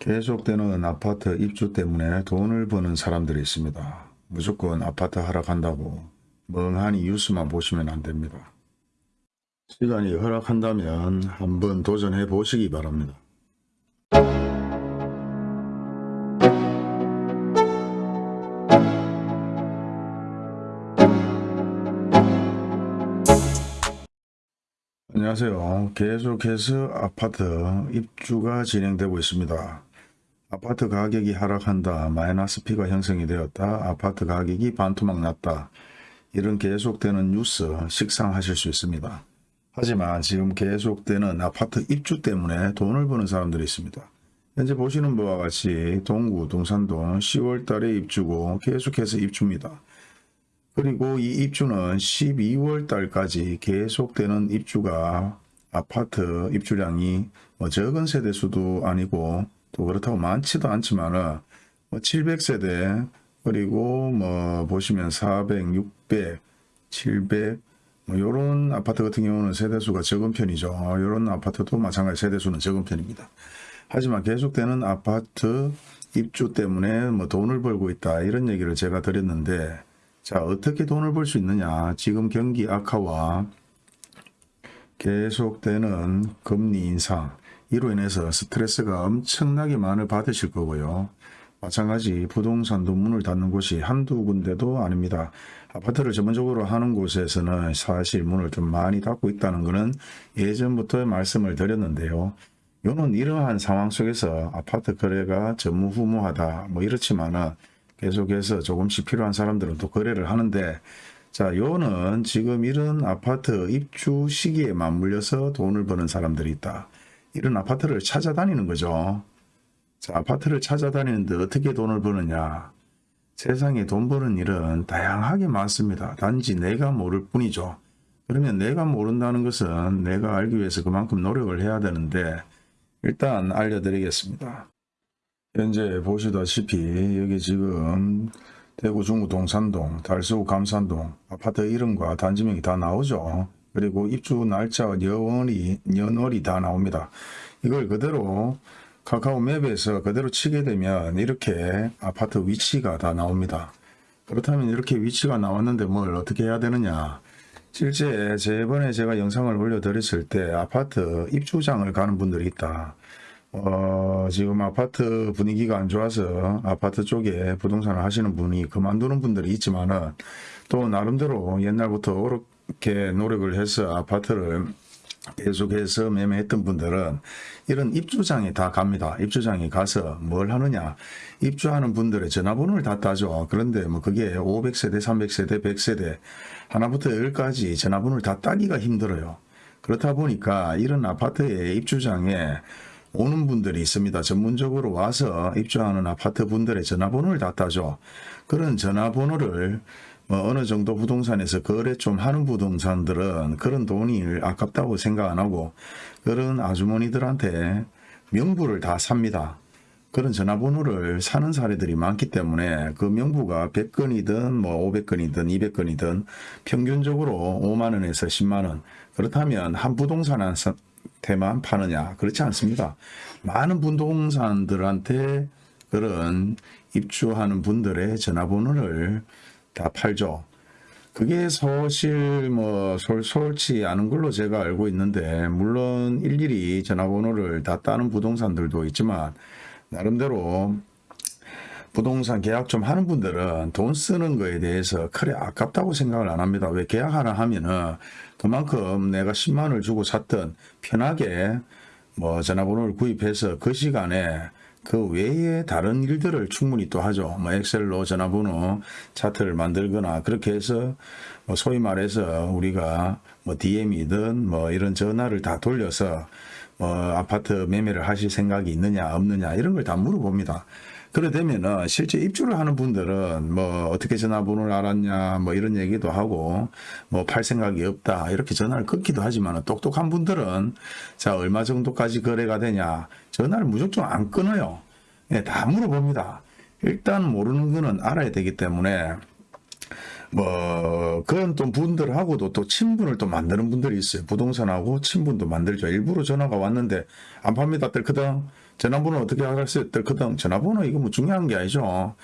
계속되는 아파트 입주 때문에 돈을 버는 사람들이 있습니다. 무조건 아파트 하락한다고 멍하니 뉴스만 보시면 안 됩니다. 시간이 허락한다면 한번 도전해 보시기 바랍니다. 안녕하세요. 계속해서 아파트 입주가 진행되고 있습니다. 아파트 가격이 하락한다. 마이너스 P가 형성이 되었다. 아파트 가격이 반토막 났다. 이런 계속되는 뉴스 식상하실 수 있습니다. 하지만 지금 계속되는 아파트 입주 때문에 돈을 버는 사람들이 있습니다. 현재 보시는 바와 같이 동구, 동산동 10월 달에 입주고 계속해서 입주입니다. 그리고 이 입주는 12월 달까지 계속되는 입주가 아파트 입주량이 뭐 적은 세대수도 아니고 또 그렇다고 많지도 않지만은 뭐 700세대 그리고 뭐 보시면 400, 600, 700 뭐 요런 아파트 같은 경우는 세대수가 적은 편이죠. 요런 아파트도 마찬가지 세대수는 적은 편입니다. 하지만 계속되는 아파트 입주 때문에 뭐 돈을 벌고 있다 이런 얘기를 제가 드렸는데 자 어떻게 돈을 벌 수 있느냐 지금 경기 악화와 계속되는 금리 인상 이로 인해서 스트레스가 엄청나게 많이 받으실 거고요. 마찬가지 부동산도 문을 닫는 곳이 한두 군데도 아닙니다. 아파트를 전문적으로 하는 곳에서는 사실 문을 좀 많이 닫고 있다는 것은 예전부터 말씀을 드렸는데요. 요는 이러한 상황 속에서 아파트 거래가 전무후무하다 뭐 이렇지만은 계속해서 조금씩 필요한 사람들은 또 거래를 하는데 자 요는 지금 이런 아파트 입주 시기에 맞물려서 돈을 버는 사람들이 있다. 이런 아파트를 찾아다니는 거죠. 자, 아파트를 찾아다니는데 어떻게 돈을 버느냐. 세상에 돈 버는 일은 다양하게 많습니다. 단지 내가 모를 뿐이죠. 그러면 내가 모른다는 것은 내가 알기 위해서 그만큼 노력을 해야 되는데 일단 알려드리겠습니다. 현재 보시다시피 여기 지금 대구 중구 동산동, 달서구 감산동 아파트 이름과 단지명이 다 나오죠. 그리고 입주 날짜, 여월이, 연월이 다 나옵니다. 이걸 그대로 카카오 맵에서 그대로 치게 되면 이렇게 아파트 위치가 다 나옵니다. 그렇다면 이렇게 위치가 나왔는데 뭘 어떻게 해야 되느냐. 실제 저번에 제가 영상을 올려드렸을 때 아파트 입주장을 가는 분들이 있다. 어, 지금 아파트 분위기가 안 좋아서 아파트 쪽에 부동산을 하시는 분이 그만두는 분들이 있지만은 또 나름대로 옛날부터 이렇게 노력을 해서 아파트를 계속해서 매매했던 분들은 이런 입주장에 다 갑니다. 입주장에 가서 뭘 하느냐. 입주하는 분들의 전화번호를 다 따죠. 그런데 뭐 그게 500세대, 300세대, 100세대 하나부터 열까지 전화번호를 다 따기가 힘들어요. 그렇다 보니까 이런 아파트의 입주장에 오는 분들이 있습니다. 전문적으로 와서 입주하는 아파트 분들의 전화번호를 다 따죠. 그런 전화번호를 뭐 어느 정도 부동산에서 거래 좀 하는 부동산들은 그런 돈이 아깝다고 생각 안 하고 그런 아주머니들한테 명부를 다 삽니다. 그런 전화번호를 사는 사례들이 많기 때문에 그 명부가 100건이든 뭐 500건이든 200건이든 평균적으로 5만원에서 10만원 그렇다면 한 부동산한테만 파느냐 그렇지 않습니다. 많은 부동산들한테 그런 입주하는 분들의 전화번호를 다 팔죠. 그게 사실 뭐 솔솔치 않은 걸로 제가 알고 있는데 물론 일일이 전화번호를 다 따는 부동산들도 있지만 나름대로 부동산 계약 좀 하는 분들은 돈 쓰는 거에 대해서 그래 아깝다고 생각을 안 합니다. 왜 계약 하나 하면은 그만큼 내가 10만 원을 주고 샀던 편하게 뭐 전화번호를 구입해서 그 시간에 그 외에 다른 일들을 충분히 또 하죠. 뭐 엑셀로 전화번호 차트를 만들거나 그렇게 해서 뭐 소위 말해서 우리가 뭐 DM이든 뭐 이런 전화를 다 돌려서 뭐 아파트 매매를 하실 생각이 있느냐 없느냐 이런 걸 다 물어봅니다. 그래 되면은 실제 입주를 하는 분들은 뭐 어떻게 전화번호를 알았냐 뭐 이런 얘기도 하고 뭐 팔 생각이 없다 이렇게 전화를 끊기도 하지만 똑똑한 분들은 자 얼마 정도까지 거래가 되냐 전화를 무조건 안 끊어요. 예, 다 물어봅니다. 일단 모르는 거는 알아야 되기 때문에 뭐 그런 또 분들하고도 또 친분을 또 만드는 분들이 있어요. 부동산하고 친분도 만들죠. 일부러 전화가 왔는데 안 팝니다. 뜰거든 전화번호 어떻게 알았어요? 떨거든. 전화번호 이거 뭐 중요한 게 아니죠.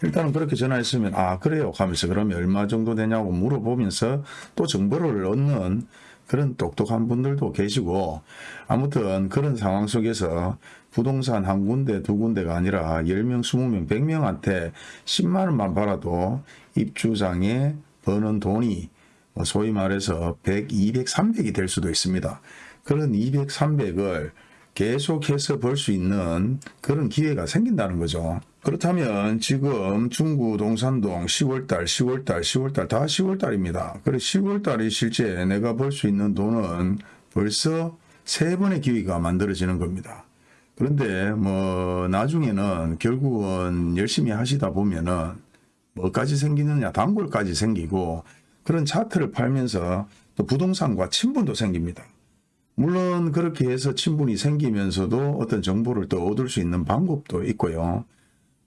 일단은 그렇게 전화했으면 아 그래요 하면서 그러면 얼마 정도 되냐고 물어보면서 또 정보를 얻는 그런 똑똑한 분들도 계시고 아무튼 그런 상황 속에서 부동산 한 군데 두 군데가 아니라 10명 20명 100명한테 10만 원만 벌어도 입주장에 버는 돈이 뭐 소위 말해서 100, 200, 300이 될 수도 있습니다. 그런 200, 300을 계속해서 벌수 있는 그런 기회가 생긴다는 거죠. 그렇다면 지금 중구 동산동 10월달, 10월달, 10월달 다 10월달입니다. 그래 10월달이 실제 내가 벌수 있는 돈은 벌써 세 번의 기회가 만들어지는 겁니다. 그런데 뭐 나중에는 결국은 열심히 하시다 보면은 뭐까지 생기느냐 단골까지 생기고 그런 차트를 팔면서 또 부동산과 친분도 생깁니다. 물론 그렇게 해서 친분이 생기면서도 어떤 정보를 또 얻을 수 있는 방법도 있고요.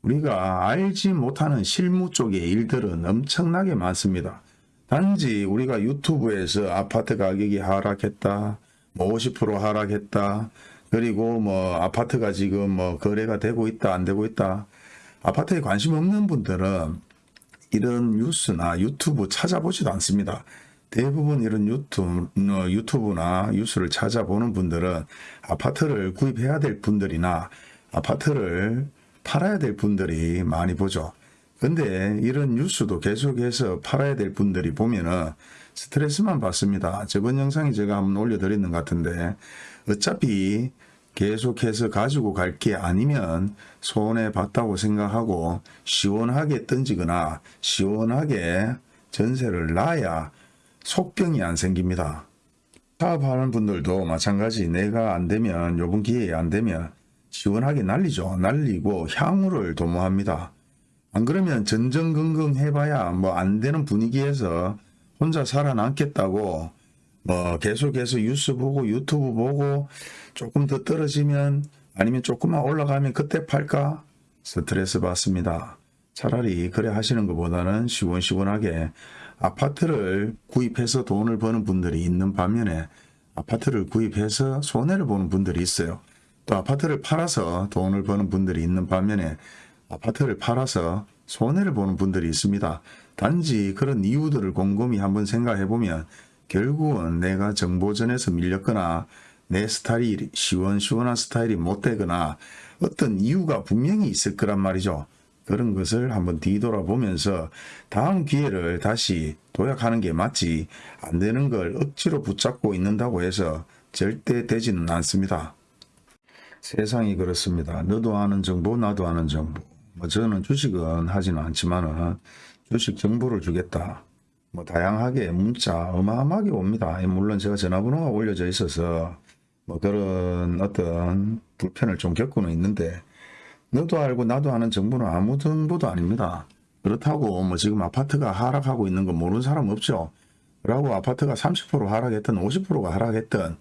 우리가 알지 못하는 실무 쪽의 일들은 엄청나게 많습니다. 단지 우리가 유튜브에서 아파트 가격이 하락했다, 뭐 50% 하락했다, 그리고 뭐 아파트가 지금 뭐 거래가 되고 있다, 안 되고 있다. 아파트에 관심 없는 분들은 이런 뉴스나 유튜브 찾아보지도 않습니다. 대부분 이런 유튜브, 어, 유튜브나 뉴스를 찾아보는 분들은 아파트를 구입해야 될 분들이나 아파트를 팔아야 될 분들이 많이 보죠. 근데 이런 뉴스도 계속해서 팔아야 될 분들이 보면은 스트레스만 받습니다. 저번 영상에 제가 한번 올려드리는 것 같은데 어차피 계속해서 가지고 갈 게 아니면 손해 봤다고 생각하고 시원하게 던지거나 시원하게 전세를 놔야 속병이 안 생깁니다. 사업하는 분들도 마찬가지 내가 안 되면 요번 기회에 안 되면 시원하게 날리죠. 날리고 향후를 도모합니다. 안 그러면 전전긍긍 해봐야 뭐 안 되는 분위기에서 혼자 살아남겠다고 뭐 계속해서 뉴스 보고 유튜브 보고 조금 더 떨어지면 아니면 조금만 올라가면 그때 팔까 스트레스 받습니다. 차라리 그래 하시는 것보다는 시원시원하게 아파트를 구입해서 돈을 버는 분들이 있는 반면에 아파트를 구입해서 손해를 보는 분들이 있어요. 또 아파트를 팔아서 돈을 버는 분들이 있는 반면에 아파트를 팔아서 손해를 보는 분들이 있습니다. 단지 그런 이유들을 곰곰이 한번 생각해 보면 결국은 내가 정보전에서 밀렸거나 내 스타일이 시원시원한 스타일이 못 되거나 어떤 이유가 분명히 있을 거란 말이죠. 그런 것을 한번 뒤돌아보면서 다음 기회를 다시 도약하는 게 맞지 안 되는 걸 억지로 붙잡고 있는다고 해서 절대 되지는 않습니다. 세상이 그렇습니다. 너도 아는 정보 나도 아는 정보. 뭐 저는 주식은 하지는 않지만은 주식 정보를 주겠다. 뭐 다양하게 문자 어마어마하게 옵니다. 물론 제가 전화번호가 올려져 있어서 뭐 그런 어떤 불편을 좀 겪고는 있는데 너도 알고 나도 아는 정보는 아무 정보도 아닙니다. 그렇다고 뭐 지금 아파트가 하락하고 있는 거 모르는 사람 없죠. 라고 아파트가 30% 하락했든 50%가 하락했든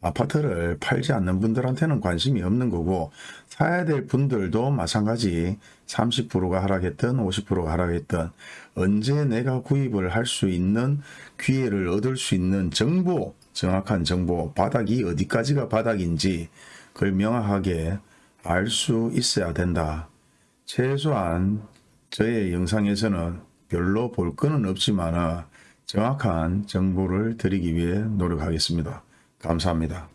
아파트를 팔지 않는 분들한테는 관심이 없는 거고 사야 될 분들도 마찬가지 30%가 하락했든 50%가 하락했든 언제 내가 구입을 할 수 있는 기회를 얻을 수 있는 정보 정확한 정보 바닥이 어디까지가 바닥인지 그걸 명확하게 알 수 있어야 된다. 최소한 저의 영상에서는 별로 볼 거는 없지만 정확한 정보를 드리기 위해 노력하겠습니다. 감사합니다.